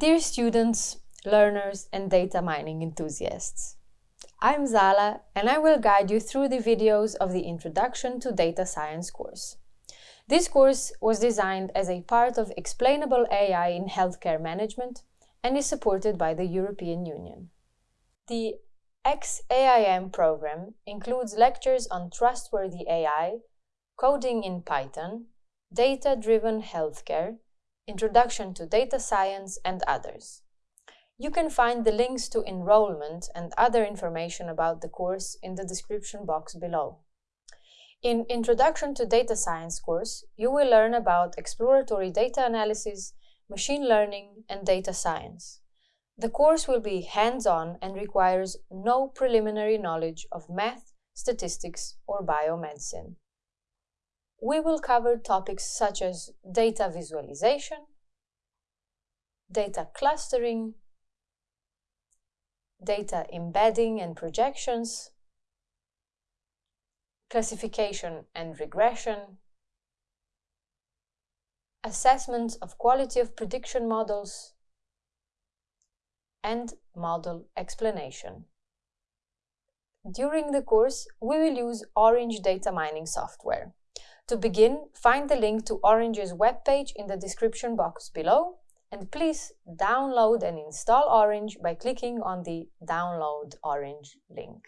Dear students, learners and data mining enthusiasts, I'm Zala and I will guide you through the videos of the Introduction to Data Science course. This course was designed as a part of Explainable AI in Healthcare Management and is supported by the European Union. The XAIM program includes lectures on trustworthy AI, coding in Python, data-driven healthcare, introduction to data science, and others. You can find the links to enrollment and other information about the course in the description box below. In Introduction to Data Science course, you will learn about exploratory data analysis, machine learning, and data science. The course will be hands-on and requires no preliminary knowledge of math, statistics, or biomedicine. We will cover topics such as data visualization, data clustering, data embedding and projections, classification and regression, assessment of quality of prediction models, and model explanation. During the course, we will use Orange data mining software. To begin, find the link to Orange's webpage in the description box below and please download and install Orange by clicking on the Download Orange link.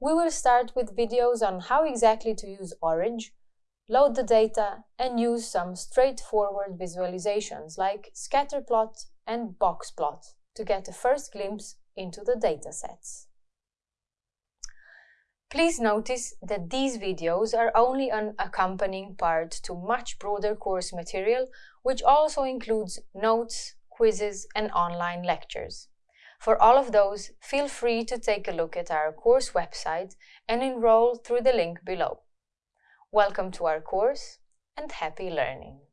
We will start with videos on how exactly to use Orange, load the data, and use some straightforward visualizations like scatterplot and boxplot to get a first glimpse into the datasets. Please notice that these videos are only an accompanying part to much broader course material, which also includes notes, quizzes, and online lectures. For all of those, feel free to take a look at our course website and enroll through the link below. Welcome to our course and happy learning!